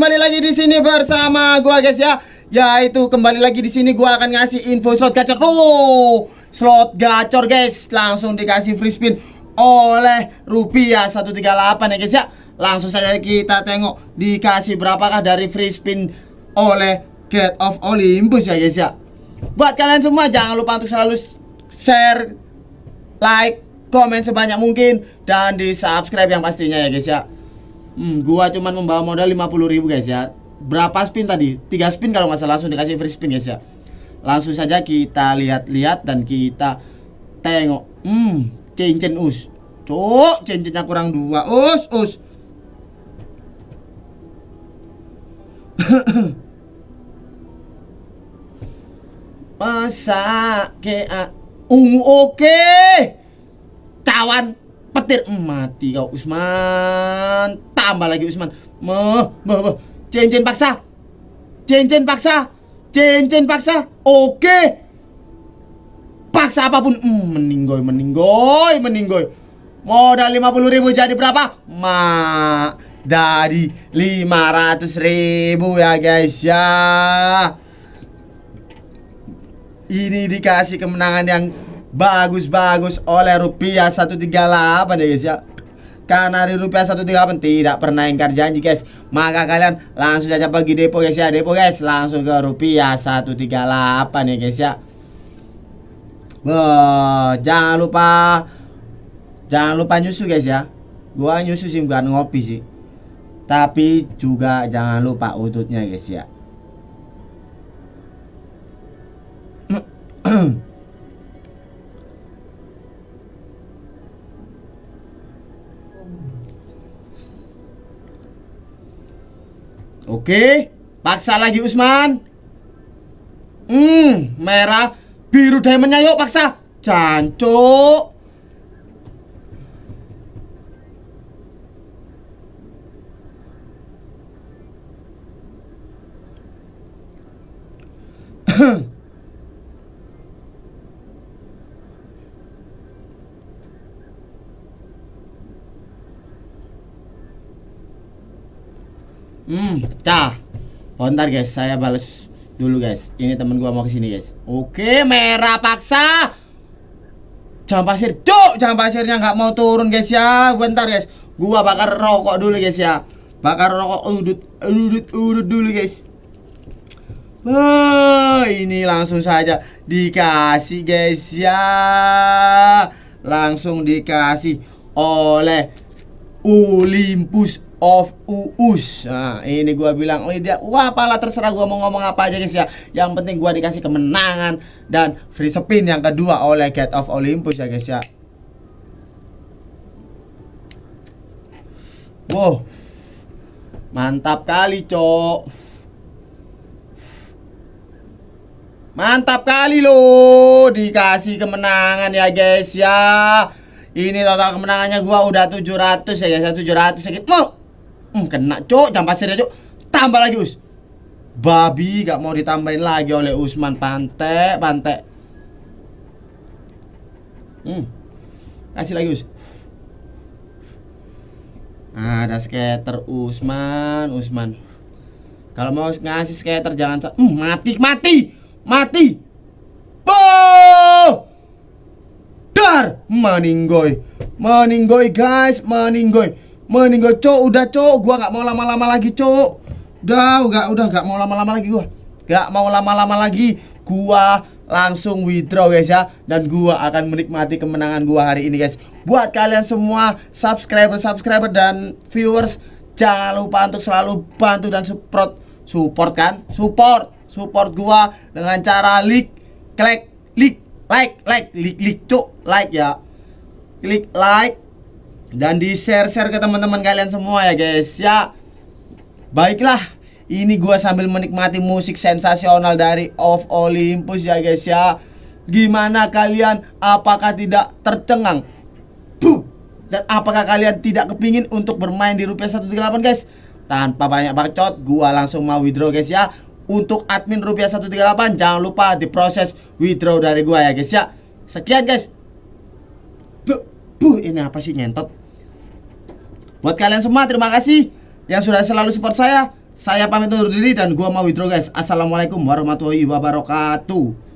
lagi di sini bersama gua guys ya. Yaitu kembali lagi di sini gua akan ngasih info slot gacor. Oh, slot gacor guys. Langsung dikasih free spin oleh rupiah 138 ya guys ya. Langsung saja kita tengok dikasih berapakah dari free spin oleh Get of Olympus ya guys ya. Buat kalian semua jangan lupa untuk selalu share, like, komen sebanyak mungkin dan di subscribe yang pastinya ya guys ya. Hmm, gua cuman membawa modal 50 ribu guys ya. Berapa spin tadi? 3 spin kalau nggak salah langsung dikasih free spin guys ya. Langsung saja kita lihat-lihat dan kita tengok. Hmm, cincin us. Cuk, cincinnya kurang dua. Us, us. Masa ke ungu oke. Cawan petir mati kau Usman tambah lagi Usman. Meh meh meh cincin paksa. Cincin paksa. Cincin paksa. Oke. Paksa apa pun. Mm, meninggoy meninggoy meninggoy. Modal 50 ribu jadi berapa? Ma dari 500 ribu ya guys ya. Ini dikasih kemenangan yang bagus-bagus oleh rupiah 138 ya guys ya karena di rupiah 138 tidak pernah ingkar janji guys. Maka kalian langsung saja pergi depo guys ya. Depo guys langsung ke rupiah 138 ya guys ya. Wah, jangan lupa jangan lupa nyusu guys ya. Gua nyusu sih bukan ngopi sih. Tapi juga jangan lupa udutnya guys ya Oke, paksa lagi Usman. Hmm, merah, biru diamondnya yuk paksa. Cancuk. Hmm, cah. Bentar guys, saya balas dulu guys. Ini temen gua mau ke sini guys. Oke, merah paksa. Jam pasir, cuk, jam pasirnya nggak mau turun guys ya. Bentar guys, gua bakar rokok dulu guys ya. Bakar rokok udut, udut, udut dulu guys. Wah, ini langsung saja dikasih guys ya. Langsung dikasih oleh Olympus of Uus. Nah, ini gua bilang, oh dia, wah apalah terserah gua mau ngomong apa aja guys ya. Yang penting gua dikasih kemenangan dan free spin yang kedua oleh Get of Olympus ya guys ya. Wow. Mantap kali, Cok. Mantap kali loh dikasih kemenangan ya guys ya. Ini total kemenangannya gua udah 700 ya guys, 700 sedikit. Mau Hmm, kena cok, jam pasirnya cok. Tambah lagi us. Babi gak mau ditambahin lagi oleh Usman Pante, Pante. Hmm. Kasih lagi us. Ada skater Usman, Usman. Kalau mau ngasih skater jangan hmm, mati, mati, mati. Boh! Dar, meninggoy, meninggoy guys, meninggoy. Meninggal cok, udah cok, gua nggak mau lama-lama lagi cok. Udah, udah, udah nggak mau lama-lama lagi gua. Gak mau lama-lama lagi. Gua langsung withdraw guys ya dan gua akan menikmati kemenangan gua hari ini guys. Buat kalian semua subscriber subscriber dan viewers jangan lupa untuk selalu bantu dan support support kan? Support, support gua dengan cara like, klik, like, like, like, like, cuk, like ya. Klik like, dan di share-share ke teman-teman kalian semua ya guys. Ya baiklah. Ini gua sambil menikmati musik sensasional dari Of Olympus ya guys ya. Gimana kalian? Apakah tidak tercengang? Puh. dan apakah kalian tidak kepingin untuk bermain di rupiah 138 guys? Tanpa banyak bacot gua langsung mau withdraw guys ya. Untuk admin rupiah 138 jangan lupa diproses withdraw dari gua ya guys ya. Sekian guys. Buh, ini apa sih ngentot Buat kalian semua terima kasih yang sudah selalu support saya Saya pamit undur diri dan gua mau withdraw guys. Assalamualaikum warahmatullahi wabarakatuh.